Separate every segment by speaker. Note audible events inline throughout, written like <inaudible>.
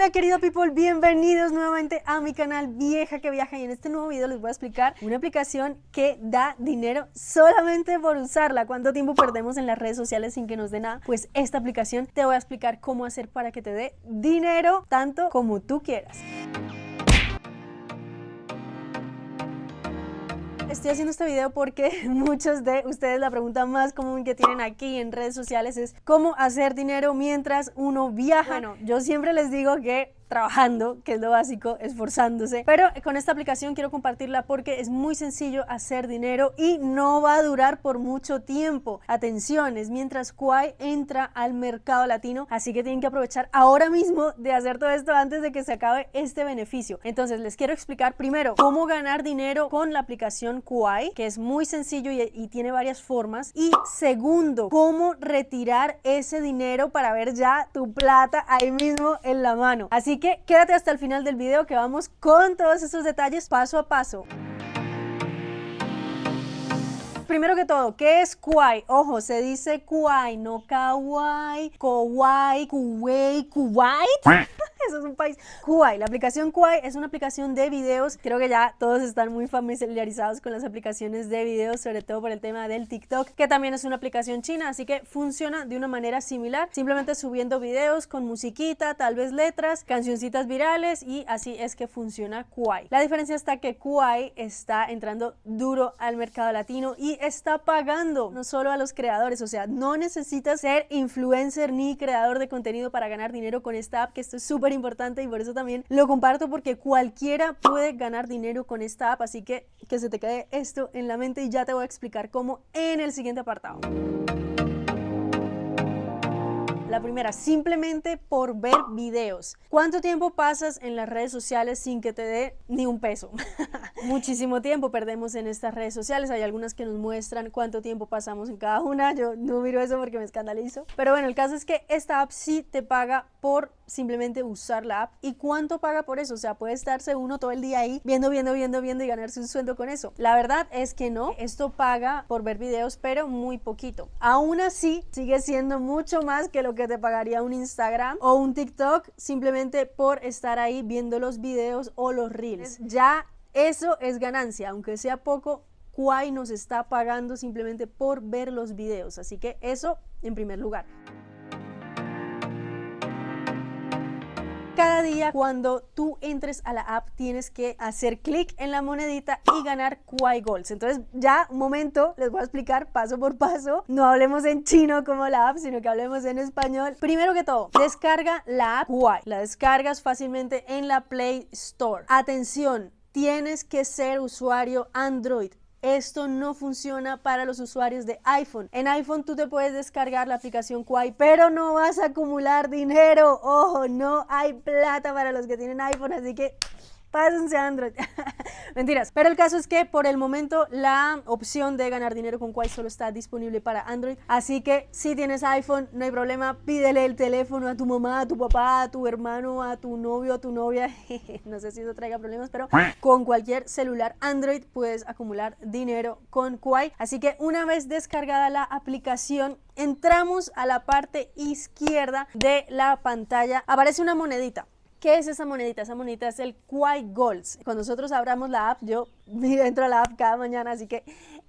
Speaker 1: Hola querido people, bienvenidos nuevamente a mi canal Vieja que Viaja y en este nuevo video les voy a explicar una aplicación que da dinero solamente por usarla. ¿Cuánto tiempo perdemos en las redes sociales sin que nos dé nada? Pues esta aplicación te voy a explicar cómo hacer para que te dé dinero tanto como tú quieras. Estoy haciendo este video porque <laughs> muchos de ustedes la pregunta más común que tienen aquí en redes sociales es cómo hacer dinero mientras uno viaja. Bueno, yo siempre les digo que trabajando, que es lo básico, esforzándose. Pero con esta aplicación quiero compartirla porque es muy sencillo hacer dinero y no va a durar por mucho tiempo. Atención, es mientras Quai entra al mercado latino, así que tienen que aprovechar ahora mismo de hacer todo esto antes de que se acabe este beneficio. Entonces les quiero explicar primero cómo ganar dinero con la aplicación Quai, que es muy sencillo y, y tiene varias formas. Y segundo, cómo retirar ese dinero para ver ya tu plata ahí mismo en la mano. Así que quédate hasta el final del video que vamos con todos estos detalles paso a paso. Primero que todo, ¿qué es Kuwait? Ojo, se dice Kuwait, no Kawaii, Kuwait, Kuwait, Kuwait. Eso es un país. Kuwait, la aplicación Kuwait es una aplicación de videos. Creo que ya todos están muy familiarizados con las aplicaciones de videos, sobre todo por el tema del TikTok, que también es una aplicación china, así que funciona de una manera similar, simplemente subiendo videos con musiquita, tal vez letras, cancioncitas virales y así es que funciona Kuwait. La diferencia está que Kuwait está entrando duro al mercado latino y está pagando no solo a los creadores, o sea, no necesitas ser influencer ni creador de contenido para ganar dinero con esta app, que esto es súper importante y por eso también lo comparto porque cualquiera puede ganar dinero con esta app, así que que se te quede esto en la mente y ya te voy a explicar cómo en el siguiente apartado. La primera, simplemente por ver videos. ¿Cuánto tiempo pasas en las redes sociales sin que te dé ni un peso? <laughs> Muchísimo tiempo perdemos en estas redes sociales. Hay algunas que nos muestran cuánto tiempo pasamos en cada una. Yo no miro eso porque me escandalizo. Pero bueno, el caso es que esta app sí te paga por simplemente usar la app. ¿Y cuánto paga por eso? O sea, puede estarse uno todo el día ahí viendo, viendo, viendo, viendo y ganarse un sueldo con eso. La verdad es que no. Esto paga por ver videos, pero muy poquito. Aún así, sigue siendo mucho más que lo que te pagaría un Instagram o un TikTok simplemente por estar ahí viendo los videos o los reels. Ya eso es ganancia, aunque sea poco, Quai nos está pagando simplemente por ver los videos, así que eso en primer lugar. Cada día cuando tú entres a la app tienes que hacer clic en la monedita y ganar Kuai Golds. Entonces ya un momento les voy a explicar paso por paso. No hablemos en chino como la app, sino que hablemos en español. Primero que todo, descarga la app Kuai. La descargas fácilmente en la Play Store. Atención, tienes que ser usuario Android. Esto no funciona para los usuarios de iPhone. En iPhone tú te puedes descargar la aplicación Quai, pero no vas a acumular dinero. Ojo, no hay plata para los que tienen iPhone, así que pásense a Android. <laughs> Mentiras. Pero el caso es que por el momento la opción de ganar dinero con Quai solo está disponible para Android. Así que si tienes iPhone, no hay problema. Pídele el teléfono a tu mamá, a tu papá, a tu hermano, a tu novio, a tu novia. <laughs> no sé si eso traiga problemas, pero con cualquier celular Android puedes acumular dinero con Quai. Así que una vez descargada la aplicación, entramos a la parte izquierda de la pantalla. Aparece una monedita. ¿Qué es esa monedita? Esa monedita es el Quai Golds. Cuando nosotros abramos la app, yo <laughs> entro a la app cada mañana, así que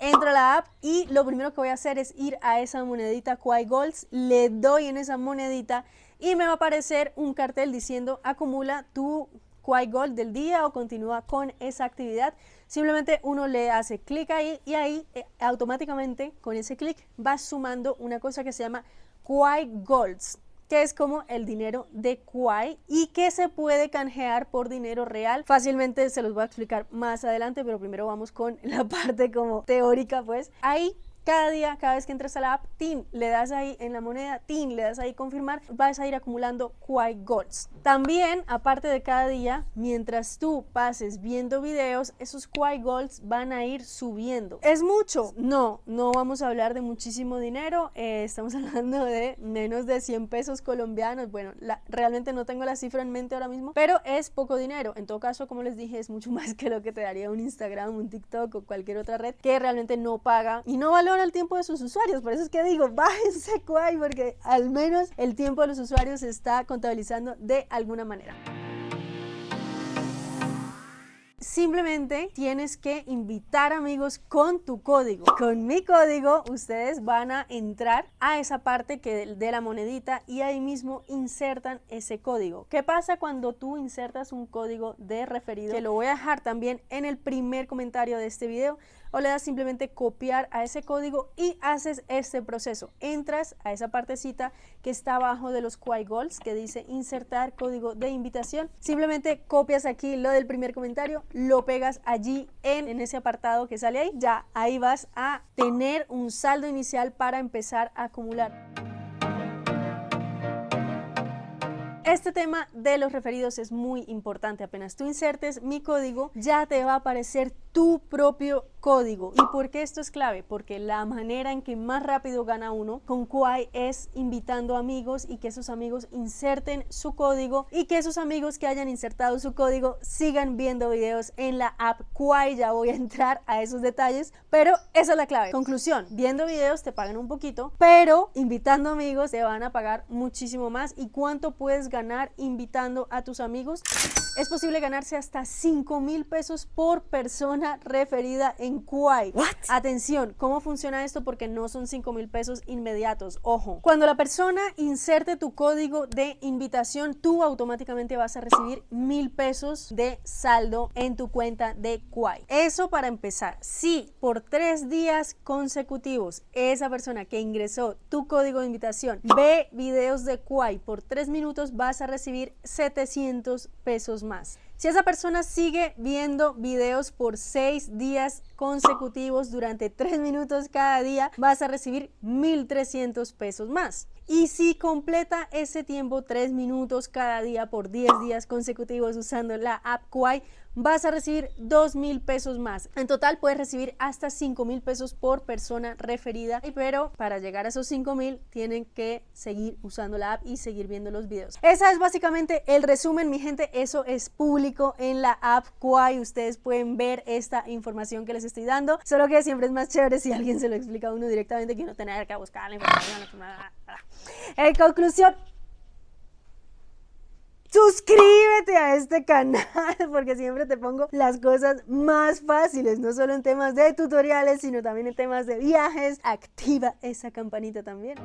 Speaker 1: entro a la app y lo primero que voy a hacer es ir a esa monedita Quai Golds, le doy en esa monedita y me va a aparecer un cartel diciendo acumula tu Quai Gold del día o continúa con esa actividad. Simplemente uno le hace clic ahí y ahí eh, automáticamente con ese clic va sumando una cosa que se llama Quai Golds que es como el dinero de Kuai y que se puede canjear por dinero real. Fácilmente se los voy a explicar más adelante, pero primero vamos con <laughs> la parte como teórica, pues. Ahí cada día, cada vez que entres a la app, TIN, le das ahí en la moneda, TIN, le das ahí confirmar, vas a ir acumulando Quai Golds. También, aparte de cada día, mientras tú pases viendo videos, esos Quai Golds van a ir subiendo. ¿Es mucho? No, no vamos a hablar de muchísimo dinero, eh, estamos <laughs> hablando de menos de 100 pesos colombianos. Bueno, realmente no tengo la cifra en mente ahora mismo, pero es poco dinero. En todo caso, como les dije, es mucho <laughs> más que lo que te daría un Instagram, un TikTok o cualquier otra red que realmente no paga y no valora funciona el tiempo de sus usuarios. Por eso es que digo, <laughs> bájense Kwai porque al menos el tiempo de los usuarios se está contabilizando de alguna manera. Simplemente tienes que invitar amigos con tu código. Con mi código ustedes van a entrar a esa parte que de la monedita y ahí mismo insertan ese código. ¿Qué pasa cuando tú insertas un código de referido? Que lo voy a dejar también en el primer comentario de este video o le das simplemente copiar a ese código y haces este proceso. Entras a esa partecita que está abajo de los Quai Goals que dice insertar código de invitación. Simplemente copias aquí lo del primer comentario, lo pegas allí en, en ese apartado que sale ahí. Ya ahí vas a tener un saldo inicial para empezar a acumular. Este tema de los referidos es muy importante. Apenas tú insertes mi código, ya te va a aparecer tu propio código. ¿Y por qué esto es clave? Porque la manera en que más rápido gana uno con Quai es invitando amigos y que esos amigos inserten su código y que esos amigos que hayan insertado su código sigan viendo videos en la app Quai. Ya voy a entrar a esos detalles, pero esa es la clave. Conclusión, viendo videos te pagan un poquito, pero invitando amigos te van a pagar muchísimo más. ¿Y cuánto puedes ganar invitando a tus amigos? Es posible ganarse hasta 5 mil pesos por persona referida en Quai. Atención, ¿cómo funciona esto? Porque no son 5 mil pesos inmediatos. Ojo, cuando la persona inserte tu código de invitación, tú automáticamente vas a recibir mil pesos de saldo en tu cuenta de Quai. Eso para empezar. Si por tres días consecutivos esa persona que ingresó tu código de invitación ve videos de Quai por tres minutos, vas a recibir 700 pesos más. Si esa persona sigue viendo videos por seis días consecutivos durante tres minutos cada día, vas a recibir 1.300 pesos más. Y si completa ese tiempo, tres minutos cada día por 10 días consecutivos usando la app Kwai, vas a recibir dos mil pesos más. En total puedes recibir hasta 5 mil pesos por persona referida, pero para llegar a esos 5 mil tienen que seguir usando la app y seguir viendo los videos. Esa es básicamente el resumen, mi gente. Eso es público en la app. Ustedes pueden ver esta información que les estoy dando, solo que siempre es más chévere si alguien se lo explica a uno directamente que no tener que buscar la información. <laughs> En conclusión, suscríbete a este canal <laughs> porque siempre te pongo las cosas más fáciles, no solo en temas de tutoriales, sino también en temas de viajes. Activa esa campanita también.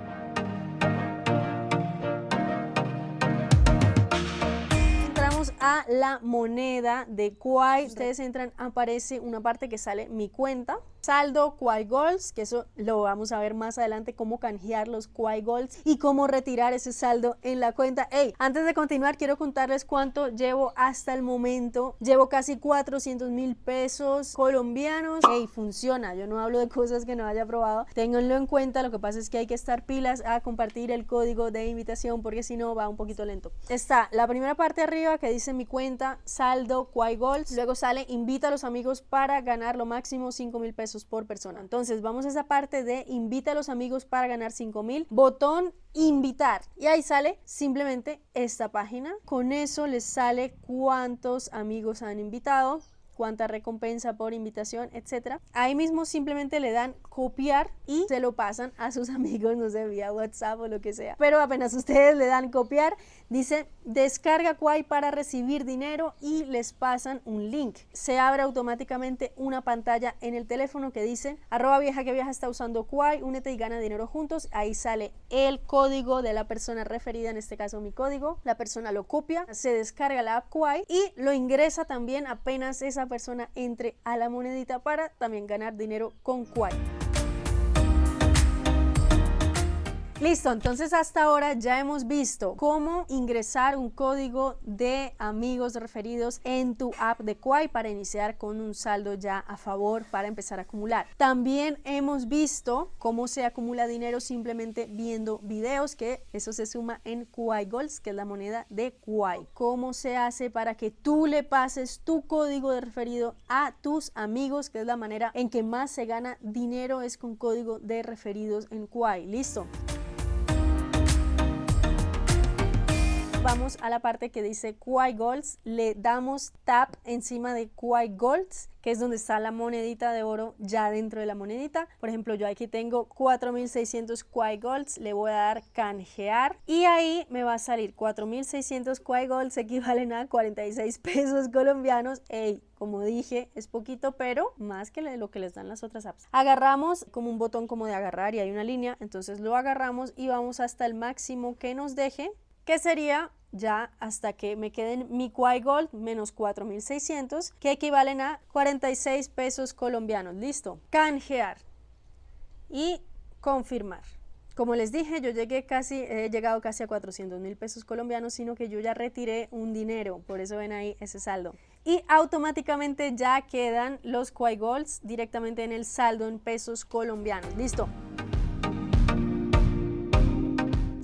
Speaker 1: Entramos a la moneda de Kwai. Ustedes entran, aparece una parte que sale mi cuenta saldo, Quai Goals, que eso lo vamos a ver más adelante, cómo canjear los Quai Goals y cómo retirar ese saldo en la cuenta. Hey, antes de continuar, quiero contarles cuánto llevo hasta el momento. Llevo casi 400 mil pesos colombianos. Hey, funciona. Yo no hablo de cosas que no haya probado. Ténganlo en cuenta. Lo que pasa es que hay que estar pilas a compartir el código de invitación porque si no va un poquito lento. Está la primera parte arriba que dice mi cuenta, saldo, Quai Goals. Luego sale invita a los amigos para ganar lo máximo 5 mil pesos por persona. Entonces vamos a esa parte de invita a los amigos para ganar 5 mil, botón invitar y ahí sale simplemente esta página. Con eso les sale cuántos amigos han invitado, cuánta recompensa por invitación, etcétera. Ahí mismo simplemente le dan copiar y se lo pasan a sus <laughs> amigos, no sé, vía WhatsApp o lo que sea. Pero apenas ustedes le dan copiar, dice descarga Quai para recibir dinero y les pasan un link. Se abre automáticamente una pantalla en el teléfono que dice arroba vieja que viaja está usando Quai, únete y gana dinero juntos. Ahí sale el código de la persona referida, en este caso mi código. La persona lo copia, se descarga la app Quai y lo ingresa también apenas esa persona entre a la monedita para también ganar dinero con Quai. Listo, entonces hasta ahora ya hemos visto cómo ingresar un código de amigos referidos en tu app de Quai para iniciar con un saldo ya a favor para empezar a acumular. También hemos visto cómo se acumula dinero simplemente viendo videos, que eso se suma en Quai Goals, que es la moneda de Quai. Cómo se hace para que tú le pases tu código de referido a tus amigos, que es la manera en que más se gana dinero es con código de referidos en Quai. Listo. Vamos a la parte que dice Quai Golds, le damos tap encima de Quai Golds que es donde está la monedita de oro ya dentro de la monedita. Por ejemplo, yo aquí tengo 4600 Quai Golds, le voy a dar canjear y ahí me va a salir 4600 Quai Golds equivalen a 46 pesos colombianos. Ey, como dije, es poquito, pero más que lo que les dan las otras apps. Agarramos como un botón como de agarrar y hay una línea, entonces lo agarramos y vamos hasta el máximo que nos deje, que sería ya hasta que me queden mi Quai Gold menos 4.600 que equivalen a 46 pesos colombianos. Listo. Canjear y confirmar. Como les dije, yo llegué casi, he llegado casi a 400 mil pesos colombianos, sino que yo ya retiré un dinero, por eso ven ahí ese saldo. Y automáticamente ya quedan los Quai Golds directamente en el saldo en pesos colombianos. Listo.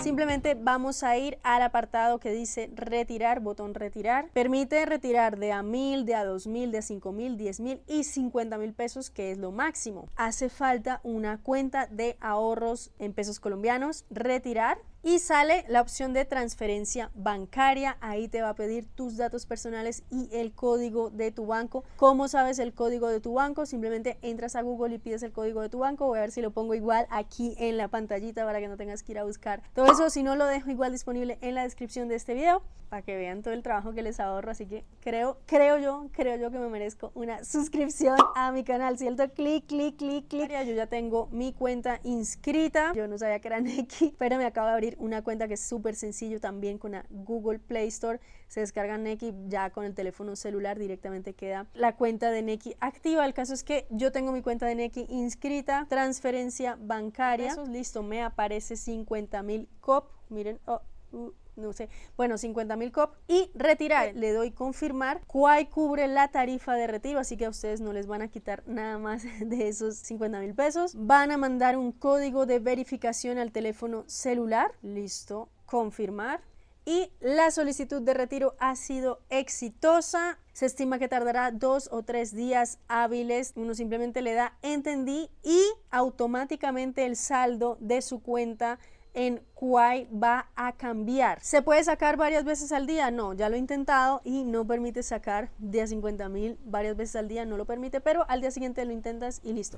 Speaker 1: Simplemente vamos a ir al apartado que dice retirar, botón retirar. Permite retirar de a mil, de a dos mil, de a cinco mil, diez mil y cincuenta mil pesos que es lo máximo. Hace falta una cuenta de ahorros en pesos colombianos, retirar y sale la opción de transferencia bancaria. Ahí te va a pedir tus datos personales y el código de tu banco. ¿Cómo sabes el código de tu banco? Simplemente entras a Google y pides el código de tu banco. Voy a ver si lo pongo igual aquí en la pantallita para que no tengas que ir a buscar todo eso. Si no, lo dejo igual disponible en la descripción de este video para que vean todo el trabajo que les ahorro. Así que creo, creo yo, creo yo que me merezco una suscripción a mi canal. ¿Cierto? Clic, clic, clic, clic. Yo ya tengo mi cuenta inscrita. Yo no sabía que era Neki, pero me acabo de abrir una cuenta que es súper sencillo también con la Google Play Store. Se descarga Neki ya con el teléfono celular directamente queda la cuenta de Neki activa. El caso es que yo tengo mi cuenta de Neki inscrita, transferencia bancaria. listo, me aparece 50 mil COP. Miren, oh, uh, no sé, bueno, 50 mil COP y retirar, le doy confirmar, Quai cubre la tarifa de retiro, así que a ustedes no les van a quitar nada más <laughs> de esos 50 mil pesos, van a mandar un código de verificación al teléfono celular, listo, confirmar, y la solicitud de retiro ha sido exitosa. Se estima que tardará dos o tres días hábiles. Uno simplemente le da entendí y automáticamente el saldo de su cuenta en Quai va a cambiar. ¿Se puede sacar varias veces al día? No, ya lo he intentado y no permite sacar de a 50 mil varias veces al día, no lo permite, pero al día siguiente lo intentas y listo.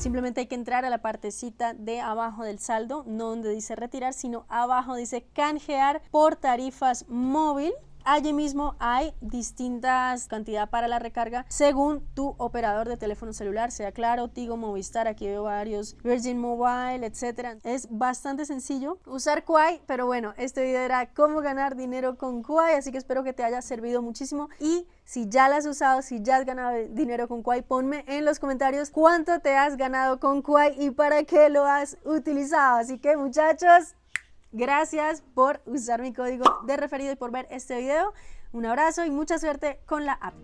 Speaker 1: Simplemente hay que entrar a la partecita de abajo del saldo, no donde dice retirar, sino abajo dice canjear por tarifas móvil Allí mismo hay distintas cantidades para la recarga según tu operador de teléfono celular, sea Claro, Tigo, Movistar, aquí veo varios, Virgin Mobile, etcétera. Es bastante sencillo usar Quai, pero bueno, este video era cómo ganar dinero con Quai, así que espero que te haya servido muchísimo y si ya lo has usado, si ya has ganado dinero con Quai, ponme en los comentarios cuánto te has ganado con Quai y para qué lo has utilizado. Así que muchachos, Gracias por usar mi código de referido y por ver este video. Un abrazo y mucha suerte con la app.